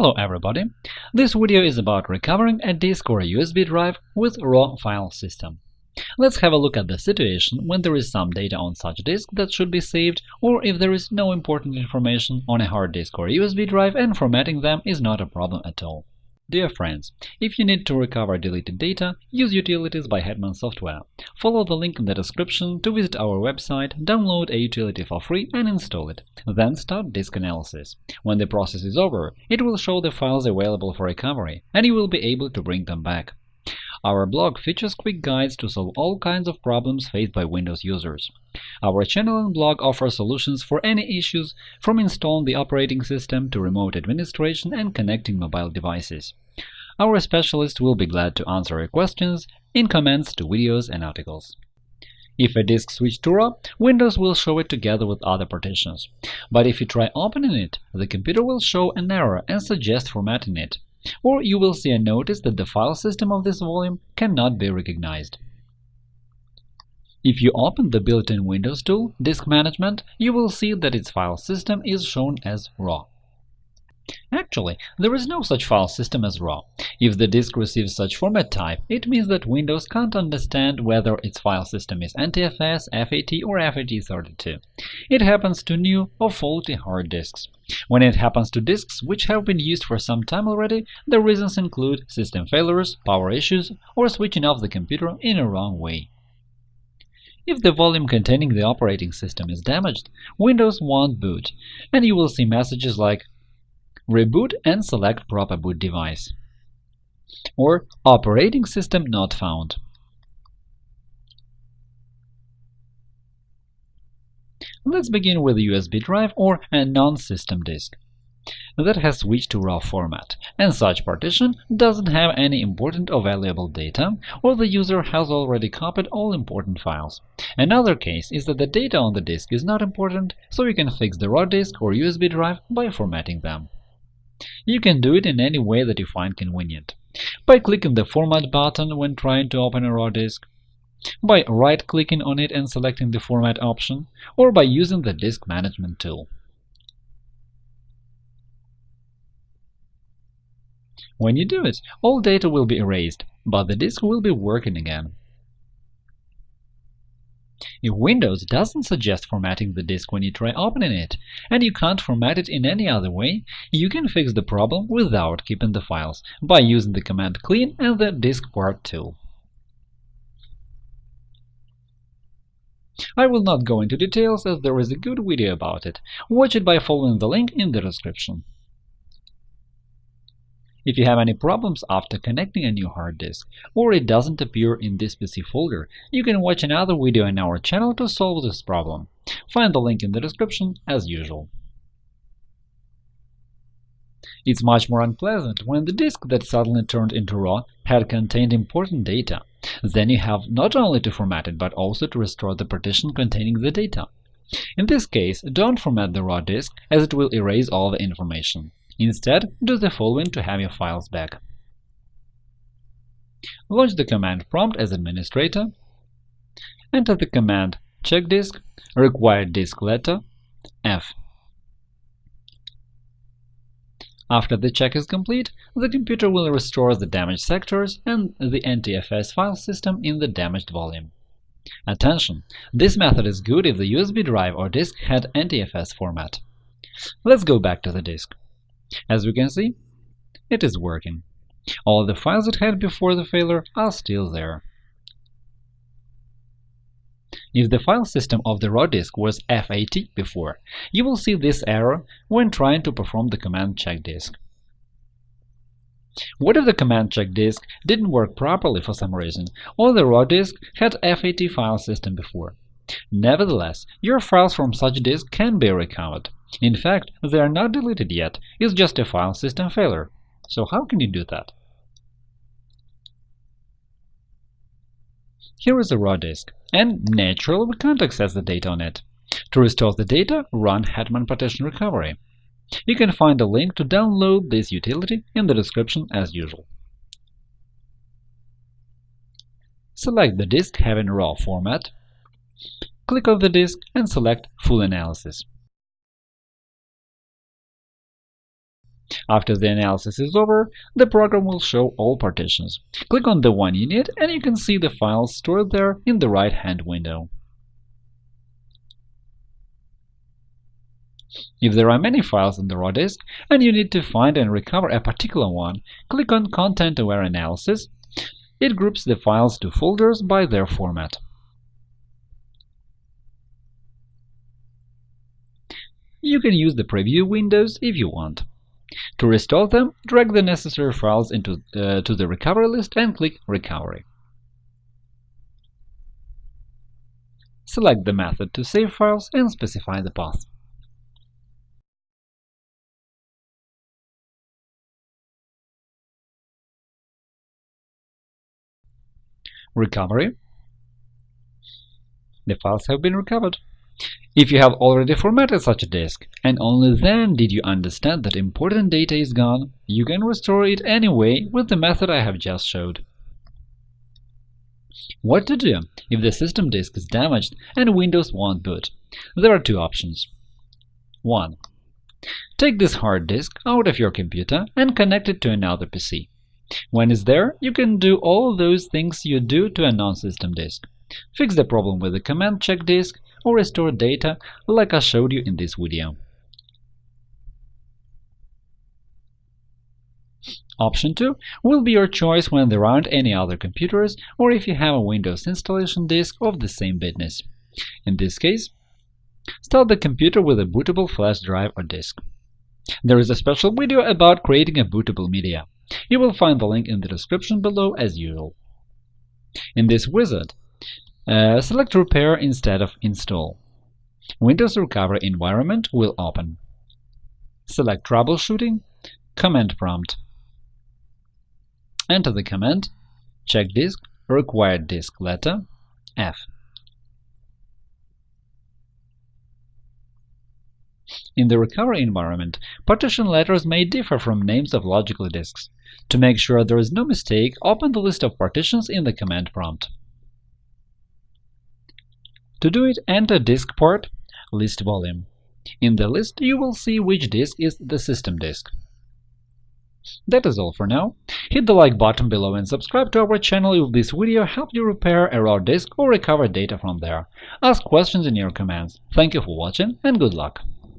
Hello everybody! This video is about recovering a disk or a USB drive with raw file system. Let's have a look at the situation when there is some data on such disk that should be saved, or if there is no important information on a hard disk or USB drive and formatting them is not a problem at all. Dear friends, if you need to recover deleted data, use Utilities by Hetman Software. Follow the link in the description to visit our website, download a utility for free and install it. Then start disk analysis. When the process is over, it will show the files available for recovery, and you will be able to bring them back. Our blog features quick guides to solve all kinds of problems faced by Windows users. Our channel and blog offer solutions for any issues, from installing the operating system to remote administration and connecting mobile devices. Our specialists will be glad to answer your questions in comments to videos and articles. If a disk switch to RAW, Windows will show it together with other partitions. But if you try opening it, the computer will show an error and suggest formatting it or you will see a notice that the file system of this volume cannot be recognized. If you open the built-in Windows tool, Disk Management, you will see that its file system is shown as RAW. Actually, there is no such file system as RAW. If the disk receives such format type, it means that Windows can't understand whether its file system is NTFS, FAT, or FAT32. It happens to new or faulty hard disks. When it happens to disks which have been used for some time already, the reasons include system failures, power issues, or switching off the computer in a wrong way. If the volume containing the operating system is damaged, Windows won't boot, and you will see messages like Reboot and select proper boot device. Or Operating system not found. Let's begin with USB drive or a non-system disk that has switched to RAW format, and such partition doesn't have any important or valuable data, or the user has already copied all important files. Another case is that the data on the disk is not important, so you can fix the RAW disk or USB drive by formatting them. You can do it in any way that you find convenient. By clicking the Format button when trying to open a RAW disk, by right-clicking on it and selecting the Format option, or by using the Disk Management tool. When you do it, all data will be erased, but the disk will be working again. If Windows doesn't suggest formatting the disk when you try opening it, and you can't format it in any other way, you can fix the problem without keeping the files by using the command clean and the DiskPart tool. I will not go into details as there is a good video about it. Watch it by following the link in the description. If you have any problems after connecting a new hard disk, or it doesn't appear in this PC folder, you can watch another video in our channel to solve this problem. Find the link in the description as usual. It's much more unpleasant when the disk that suddenly turned into RAW had contained important data. Then you have not only to format it, but also to restore the partition containing the data. In this case, don't format the RAW disk, as it will erase all the information. Instead, do the following to have your files back. Launch the command prompt as administrator. Enter the command check disk, required disk letter, F. After the check is complete, the computer will restore the damaged sectors and the NTFS file system in the damaged volume. Attention! This method is good if the USB drive or disk had NTFS format. Let's go back to the disk. As we can see, it is working. All the files it had before the failure are still there. If the file system of the raw disk was FAT before, you will see this error when trying to perform the command check disk. What if the command check disk didn't work properly for some reason, or the raw disk had FAT file system before? Nevertheless, your files from such disk can be recovered. In fact, they are not deleted yet, it's just a file system failure. So how can you do that? Here is a raw disk, and naturally we can't access the data on it. To restore the data, run Hetman Partition Recovery. You can find a link to download this utility in the description as usual. Select the disk having RAW format, click on the disk and select Full Analysis. After the analysis is over, the program will show all partitions. Click on the one you need and you can see the files stored there in the right-hand window. If there are many files in the raw disk and you need to find and recover a particular one, click on Content-Aware Analysis. It groups the files to folders by their format. You can use the preview windows if you want. To restore them, drag the necessary files into uh, to the recovery list and click Recovery. Select the method to save files and specify the path. Recovery The files have been recovered. If you have already formatted such a disk, and only then did you understand that important data is gone, you can restore it anyway with the method I have just showed. What to do if the system disk is damaged and Windows won't boot? There are two options. 1. Take this hard disk out of your computer and connect it to another PC. When it's there, you can do all those things you do to a non-system disk. Fix the problem with the command check disk or restore data like I showed you in this video. Option 2 will be your choice when there aren't any other computers or if you have a Windows installation disk of the same bitness. In this case, start the computer with a bootable flash drive or disk. There is a special video about creating a bootable media. You will find the link in the description below as usual. In this wizard, uh, select Repair instead of Install. Windows Recovery environment will open. Select Troubleshooting, Command Prompt. Enter the command check disk required disk letter F. In the recovery environment, partition letters may differ from names of logical disks. To make sure there is no mistake, open the list of partitions in the command prompt. To do it, enter diskpart, list volume. In the list, you will see which disk is the system disk. That is all for now. Hit the like button below and subscribe to our channel if this video helped you repair a raw disk or recover data from there. Ask questions in your comments. Thank you for watching and good luck!